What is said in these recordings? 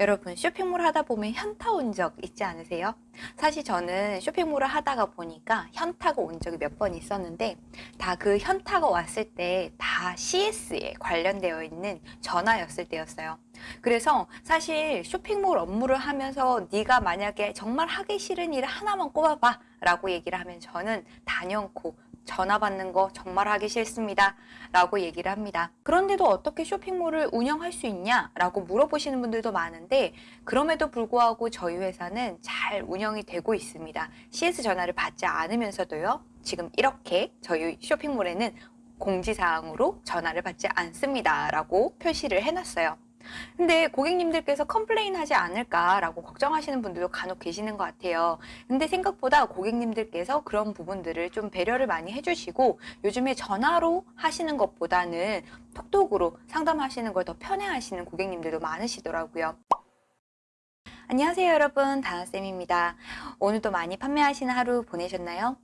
여러분 쇼핑몰 하다 보면 현타 온 적 있지 않으세요? 사실 저는 쇼핑몰을 하다가 보니까 현타가 온 적이 몇 번 있었는데 다 그 현타가 왔을 때 다 CS에 관련되어 있는 전화였을 때였어요. 그래서 사실 쇼핑몰 업무를 하면서 네가 만약에 정말 하기 싫은 일 하나만 꼽아봐 라고 얘기를 하면 저는 단연코 전화 받는 거 정말 하기 싫습니다. 라고 얘기를 합니다. 그런데도 어떻게 쇼핑몰을 운영할 수 있냐? 라고 물어보시는 분들도 많은데 그럼에도 불구하고 저희 회사는 잘 운영이 되고 있습니다. CS 전화를 받지 않으면서도요. 지금 이렇게 저희 쇼핑몰에는 공지사항으로 전화를 받지 않습니다. 라고 표시를 해놨어요. 근데 고객님들께서 complain 하지 않을까라고 걱정하시는 분들도 간혹 계시는 것 같아요. 근데 생각보다 고객님들께서 그런 부분들을 좀 배려를 많이 해주시고 요즘에 전화로 하시는 것보다는 톡톡으로 상담하시는 걸 더 편해하시는 고객님들도 많으시더라고요. 안녕하세요 여러분 다나쌤입니다. 오늘도 많이 판매하시는 하루 보내셨나요?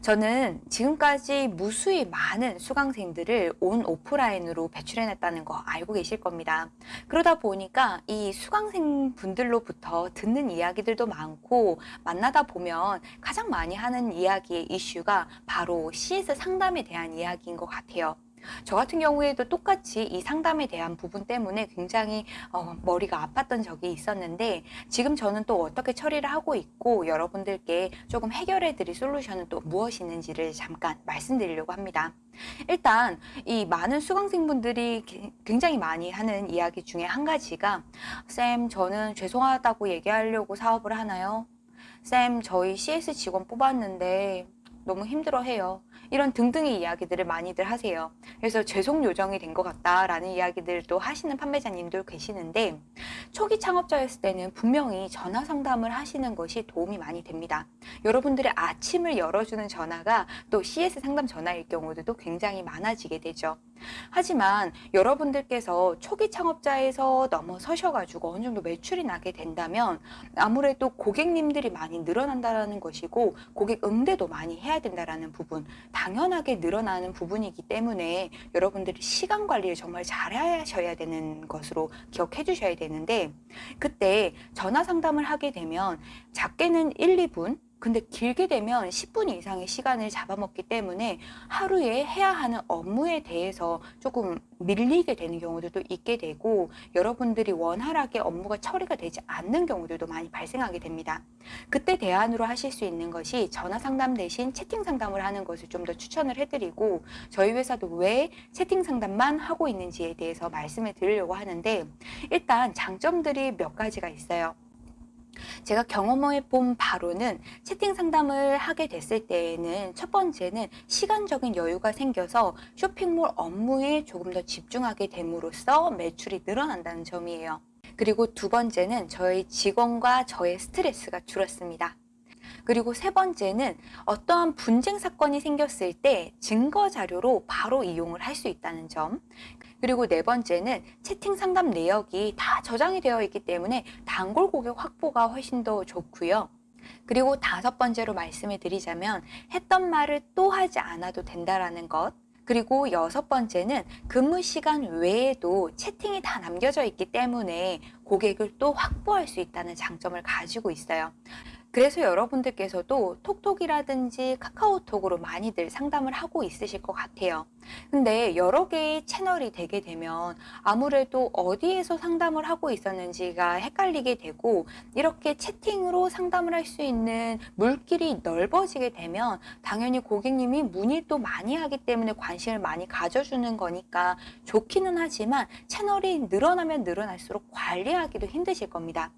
저는 지금까지 무수히 많은 수강생들을 온 오프라인으로 배출해냈다는 거 알고 계실 겁니다. 그러다 보니까 이 수강생 분들로부터 듣는 이야기들도 많고 만나다 보면 가장 많이 하는 이야기의 이슈가 바로 CS 상담에 대한 이야기인 것 같아요. 저 같은 경우에도 똑같이 이 상담에 대한 부분 때문에 굉장히 어, 머리가 아팠던 적이 있었는데 지금 저는 또 어떻게 처리를 하고 있고 여러분들께 조금 해결해 드릴 솔루션은 또 무엇이 있는지를 잠깐 말씀드리려고 합니다. 일단 이 많은 수강생분들이 굉장히 많이 하는 이야기 중에 한 가지가 쌤 저는 죄송하다고 얘기하려고 사업을 하나요? 쌤 저희 CS 직원 뽑았는데 너무 힘들어해요. 이런 등등의 이야기들을 많이들 하세요. 그래서 죄송 요정이 된 것 같다라는 이야기들도 하시는 판매자님들 계시는데 초기 창업자였을 때는 분명히 전화 상담을 하시는 것이 도움이 많이 됩니다. 여러분들의 아침을 열어주는 전화가 또 CS 상담 전화일 경우도 굉장히 많아지게 되죠. 하지만 여러분들께서 초기 창업자에서 넘어서셔가지고 어느 정도 매출이 나게 된다면 아무래도 고객님들이 많이 늘어난다는 것이고 고객 응대도 많이 해야 된다는 부분 당연하게 늘어나는 부분이기 때문에 여러분들이 시간 관리를 정말 잘 하셔야 되는 것으로 기억해 주셔야 되는데 그때 전화 상담을 하게 되면 작게는 1, 2분 근데 길게 되면 10분 이상의 시간을 잡아먹기 때문에 하루에 해야 하는 업무에 대해서 조금 밀리게 되는 경우들도 있게 되고 여러분들이 원활하게 업무가 처리가 되지 않는 경우들도 많이 발생하게 됩니다. 그때 대안으로 하실 수 있는 것이 전화 상담 대신 채팅 상담을 하는 것을 좀 더 추천을 해드리고 저희 회사도 왜 채팅 상담만 하고 있는지에 대해서 말씀을 드리려고 하는데 일단 장점들이 몇 가지가 있어요. 제가 경험해 본 바로는 채팅 상담을 하게 됐을 때에는 첫 번째는 시간적인 여유가 생겨서 쇼핑몰 업무에 조금 더 집중하게 됨으로써 매출이 늘어난다는 점이에요. 그리고 두 번째는 저희 직원과 저의 스트레스가 줄었습니다. 그리고 세 번째는 어떠한 분쟁 사건이 생겼을 때 증거 자료로 바로 이용을 할 수 있다는 점. 그리고 네 번째는 채팅 상담 내역이 다 저장이 되어 있기 때문에 단골 고객 확보가 훨씬 더 좋고요. 그리고 다섯 번째로 말씀을 드리자면 했던 말을 또 하지 않아도 된다라는 것. 그리고 여섯 번째는 근무 시간 외에도 채팅이 다 남겨져 있기 때문에 고객을 또 확보할 수 있다는 장점을 가지고 있어요. 그래서 여러분들께서도 톡톡이라든지 카카오톡으로 많이들 상담을 하고 있으실 것 같아요. 근데 여러 개의 채널이 되게 되면 아무래도 어디에서 상담을 하고 있었는지가 헷갈리게 되고 이렇게 채팅으로 상담을 할 수 있는 물길이 넓어지게 되면 당연히 고객님이 문의 또 많이 하기 때문에 관심을 많이 가져주는 거니까 좋기는 하지만 채널이 늘어나면 늘어날수록 관리하기도 힘드실 겁니다.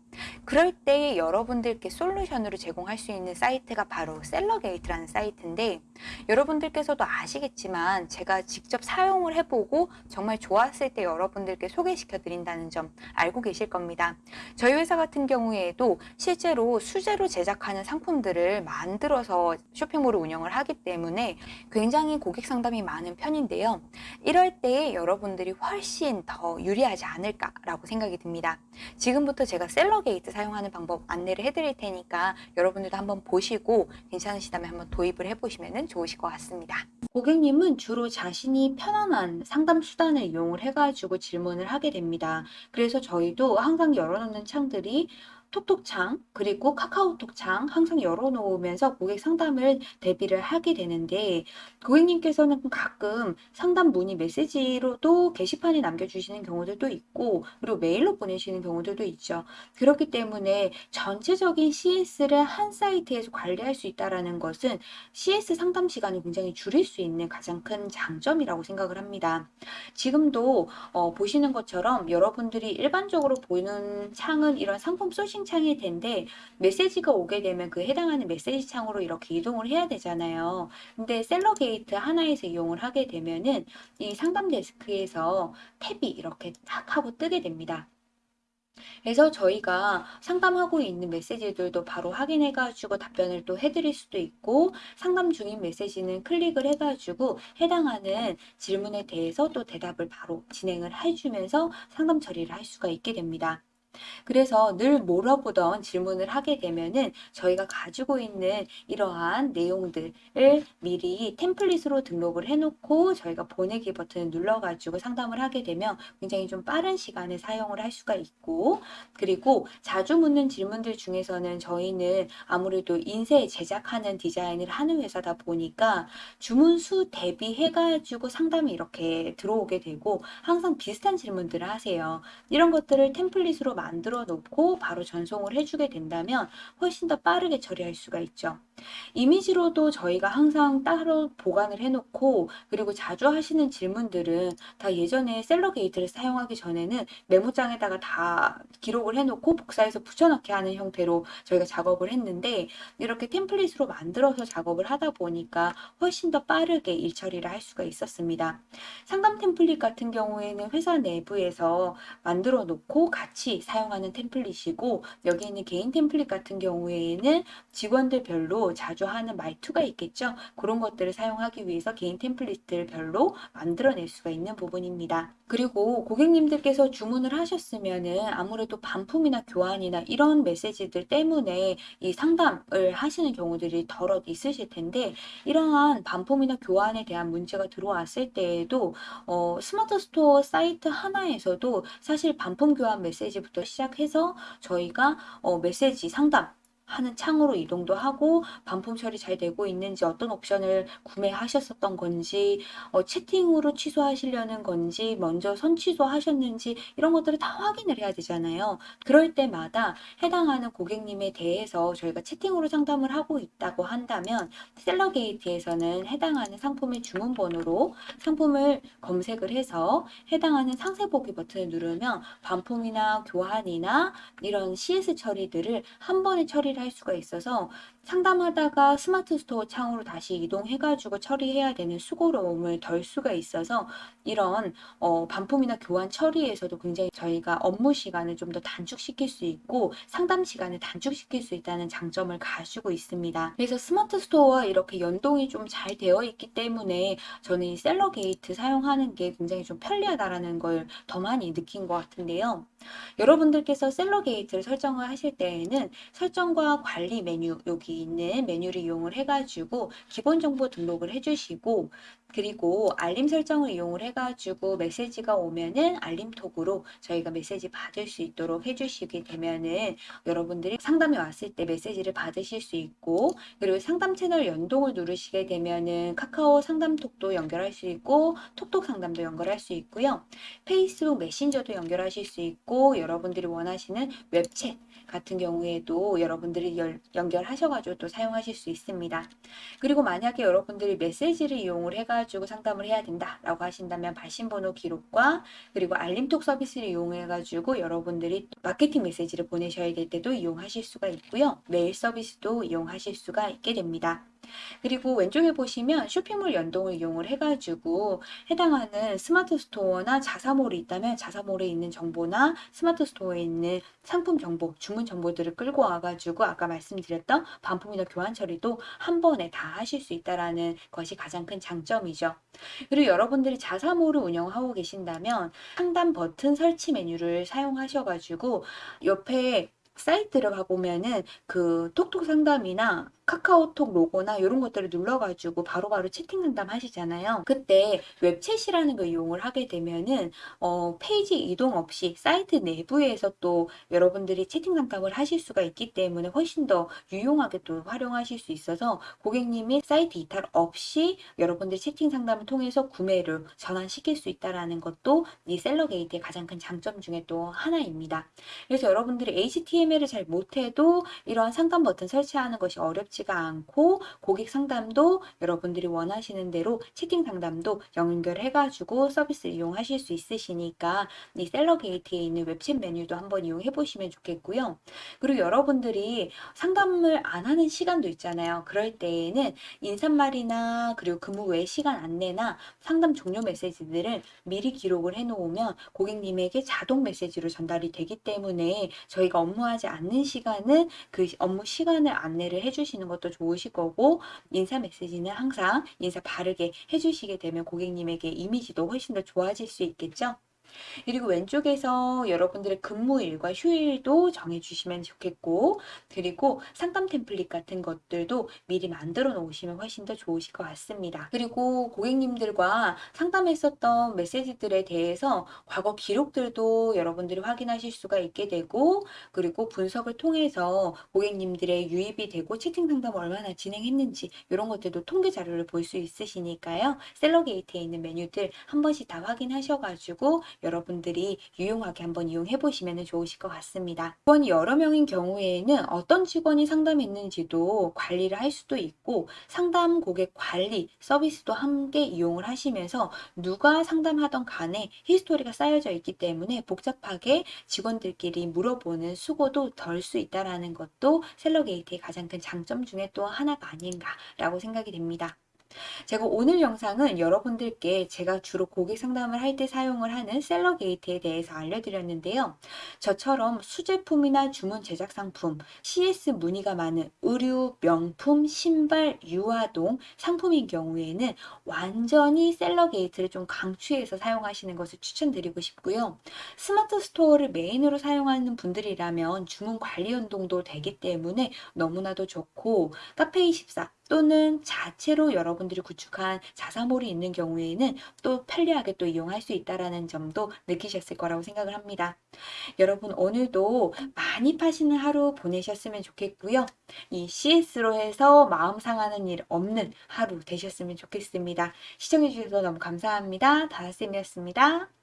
그럴 때 여러분들께 솔루션으로 제공할 수 있는 사이트가 바로 셀러게이트라는 사이트인데 여러분들께서도 아시겠지만 제가 직접 사용을 해보고 정말 좋았을 때 여러분들께 소개시켜 드린다는 점 알고 계실 겁니다. 저희 회사 같은 경우에도 실제로 수제로 제작하는 상품들을 만들어서 쇼핑몰을 운영을 하기 때문에 굉장히 고객 상담이 많은 편인데요. 이럴 때 여러분들이 훨씬 더 유리하지 않을까라고 생각이 듭니다. 지금부터 제가 셀러 셀러게이트 사용하는 방법 안내를 해드릴 테니까 여러분들도 한번 보시고 괜찮으시다면 한번 도입을 해보시면 좋으실 것 같습니다. 고객님은 주로 자신이 편안한 상담 수단을 이용을 해가지고 질문을 하게 됩니다. 그래서 저희도 항상 열어놓는 창들이 톡톡창 그리고 카카오톡 창 항상 열어놓으면서 고객 상담을 대비를 하게 되는데 고객님께서는 가끔 상담 문의 메시지로도 게시판에 남겨주시는 경우들도 있고 그리고 메일로 보내시는 경우들도 있죠. 그렇기 때문에 전체적인 CS를 한 사이트에서 관리할 수 있다는 것은 CS 상담 시간을 굉장히 줄일 수 있는 가장 큰 장점이라고 생각을 합니다. 지금도 어, 보시는 것처럼 여러분들이 일반적으로 보는 창은 이런 상품 sourcing 창일 텐데 메시지가 오게 되면 그 해당하는 메시지 창으로 이렇게 이동을 해야 되잖아요. 근데 셀러게이트 하나에서 이용을 하게 되면은 이 상담 데스크에서 탭이 이렇게 딱 하고 뜨게 됩니다. 그래서 저희가 상담하고 있는 메시지들도 바로 확인해 가지고 답변을 또 해드릴 수도 있고 상담 중인 메시지는 클릭을 해 가지고 해당하는 질문에 대해서 또 대답을 바로 진행을 해주면서 상담 처리를 할 수가 있게 됩니다. 그래서 늘 물어보던 질문을 하게 되면은 저희가 가지고 있는 이러한 내용들을 미리 템플릿으로 등록을 해놓고 저희가 보내기 버튼을 눌러가지고 상담을 하게 되면 굉장히 좀 빠른 시간에 사용을 할 수가 있고 그리고 자주 묻는 질문들 중에서는 저희는 아무래도 인쇄 제작하는 디자인을 하는 회사다 보니까 주문 수 대비해가지고 상담이 이렇게 들어오게 되고 항상 비슷한 질문들을 하세요. 이런 것들을 템플릿으로 만들어 놓고 바로 전송을 해주게 된다면 훨씬 더 빠르게 처리할 수가 있죠. 이미지로도 저희가 항상 따로 보관을 해놓고 그리고 자주 하시는 질문들은 다 예전에 셀러 게이트를 사용하기 전에는 메모장에다가 다 기록을 해놓고 복사해서 붙여넣기 하는 형태로 저희가 작업을 했는데 이렇게 템플릿으로 만들어서 작업을 하다 보니까 훨씬 더 빠르게 일 처리를 할 수가 있었습니다. 상담 템플릿 같은 경우에는 회사 내부에서 만들어 놓고 같이 사용하는 템플릿이고 여기 있는 개인 템플릿 같은 경우에는 직원들별로 자주 하는 말투가 있겠죠. 그런 것들을 사용하기 위해서 개인 템플릿들 별로 만들어낼 수가 있는 부분입니다. 그리고 고객님들께서 주문을 하셨으면 은 아무래도 반품이나 교환이나 이런 메시지들 때문에 이 상담을 하시는 경우들이 더러 있으실 텐데 이러한 반품이나 교환에 대한 문제가 들어왔을 때에도 어, 스마트 스토어 사이트 하나에서도 사실 반품 교환 메시지부터 시작해서 저희가 어, 메시지 상담 하는 창으로 이동도 하고 반품 처리 잘 되고 있는지 어떤 옵션을 구매하셨었던 건지 어, 채팅으로 취소하시려는 건지 먼저 선 취소 하셨는지 이런 것들을 다 확인을 해야 되잖아요. 그럴 때마다 해당하는 고객님에 대해서 저희가 채팅으로 상담을 하고 있다고 한다면 셀러게이트에서는 해당하는 상품의 주문 번호로 상품을 검색을 해서 해당하는 상세 보기 버튼을 누르면 반품이나 교환이나 이런 CS 처리들을 한 번에 처리를 할 수가 있어서 상담하다가 스마트 스토어 창으로 다시 이동해가지고 처리해야 되는 수고로움을 덜 수가 있어서 이런 어, 반품이나 교환 처리에서도 굉장히 저희가 업무 시간을 좀 더 단축시킬 수 있고 상담 시간을 단축시킬 수 있다는 장점을 가지고 있습니다. 그래서 스마트 스토어와 이렇게 연동이 좀 잘 되어 있기 때문에 저는 이 셀러 게이트 사용하는 게 굉장히 좀 편리하다라는 걸 더 많이 느낀 것 같은데요. 여러분들께서 셀러 게이트를 설정을 하실 때에는 설정과 관리 메뉴 여기 있는 메뉴를 이용을 해가지고 기본 정보 등록을 해주시고 그리고 알림 설정을 이용을 해가지고 메시지가 오면은 알림톡으로 저희가 메시지 받을 수 있도록 해주시게 되면은 여러분들이 상담이 왔을 때 메시지를 받으실 수 있고 그리고 상담 채널 연동을 누르시게 되면은 카카오 상담톡도 연결할 수 있고 톡톡 상담도 연결할 수 있고요. 페이스북 메신저도 연결하실 수 있고 여러분들이 원하시는 웹챗 같은 경우에도 여러분들 이 열, 연결하셔가지고 또 사용하실 수 있습니다. 그리고 만약에 여러분들이 메시지를 이용을 해가지고 상담을 해야 된다라고 하신다면 발신번호 기록과 그리고 알림톡 서비스를 이용해가지고 여러분들이 마케팅 메시지를 보내셔야 될 때도 이용하실 수가 있고요. 메일 서비스도 이용하실 수가 있게 됩니다. 그리고 왼쪽에 보시면 쇼핑몰 연동을 이용을 해가지고 해당하는 스마트 스토어나 자사몰이 있다면 자사몰에 있는 정보나 스마트 스토어에 있는 상품 정보, 주문 정보들을 끌고 와가지고 아까 말씀드렸던 반품이나 교환 처리도 한 번에 다 하실 수 있다라는 것이 가장 큰 장점이죠. 그리고 여러분들이 자사몰을 운영하고 계신다면 상단 버튼 설치 메뉴를 사용하셔가지고 옆에 사이트를 가보면은 그 톡톡 상담이나 카카오톡 로고나 이런 것들을 눌러가지고 바로바로 채팅 상담 하시잖아요. 그때 web chat이라는 걸 이용을 하게 되면은 어, 페이지 이동 없이 사이트 내부에서 또 여러분들이 채팅 상담을 하실 수가 있기 때문에 훨씬 더 유용하게 또 활용하실 수 있어서 고객님이 사이트 이탈 없이 여러분들 채팅 상담을 통해서 구매를 전환시킬 수 있다라는 것도 이 셀러게이트의 가장 큰 장점 중에 또 하나입니다. 그래서 여러분들이 HTML을 잘 못해도 이러한 상담 버튼 설치하는 것이 어렵지 가 않고 고객 상담도 여러분들이 원하시는 대로 채팅 상담도 연결해가지고 서비스를 이용하실 수 있으시니까 이 셀러 게이트에 있는 웹챗 메뉴도 한번 이용해 보시면 좋겠고요. 그리고 여러분들이 상담을 안 하는 시간도 있잖아요. 그럴 때에는 인사말이나 그리고 근무 외 시간 안내나 상담 종료 메시지들을 미리 기록을 해 놓으면 고객님에게 자동 메시지로 전달이 되기 때문에 저희가 업무하지 않는 시간은 그 업무 시간을 안내를 해주시는 것도 좋으실 거고 인사 메시지는 항상 인사 바르게 해주시게 되면 고객님에게 이미지도 훨씬 더 좋아질 수 있겠죠. 그리고 왼쪽에서 여러분들의 근무일과 휴일도 정해주시면 좋겠고, 그리고 상담 템플릿 같은 것들도 미리 만들어 놓으시면 훨씬 더 좋으실 것 같습니다. 그리고 고객님들과 상담했었던 메시지들에 대해서 과거 기록들도 여러분들이 확인하실 수가 있게 되고, 그리고 분석을 통해서 고객님들의 유입이 되고 채팅 상담 얼마나 진행했는지 이런 것들도 통계 자료를 볼 수 있으시니까요. 셀러게이트에 있는 메뉴들 한 번씩 다 확인하셔가지고 여러분들이 유용하게 한번 이용해 보시면 좋으실 것 같습니다. 직원이 여러 명인 경우에는 어떤 직원이 상담했는지도 관리를 할 수도 있고 상담 고객 관리 서비스도 함께 이용을 하시면서 누가 상담하던 간에 히스토리가 쌓여져 있기 때문에 복잡하게 직원들끼리 물어보는 수고도 덜 수 있다라는 것도 셀러게이트의 가장 큰 장점 중에 또 하나가 아닌가라고 생각이 됩니다. 제가 오늘 영상은 여러분들께 제가 주로 고객 상담을 할 때 사용을 하는 셀러 게이트에 대해서 알려드렸는데요. 저처럼 수제품이나 주문 제작 상품, CS 문의가 많은 의류, 명품, 신발, 유아동 상품인 경우에는 완전히 셀러 게이트를 좀 강추해서 사용하시는 것을 추천드리고 싶고요. 스마트 스토어를 메인으로 사용하는 분들이라면 주문 관리 연동도 되기 때문에 너무나도 좋고 카페24 또는 자체로 여러분들이 구축한 자사몰이 있는 경우에는 또 편리하게 또 이용할 수 있다라는 점도 느끼셨을 거라고 생각을 합니다. 여러분 오늘도 많이 파시는 하루 보내셨으면 좋겠고요. 이 CS로 해서 마음 상하는 일 없는 하루 되셨으면 좋겠습니다. 시청해 주셔서 너무 감사합니다. 다하쌤이었습니다.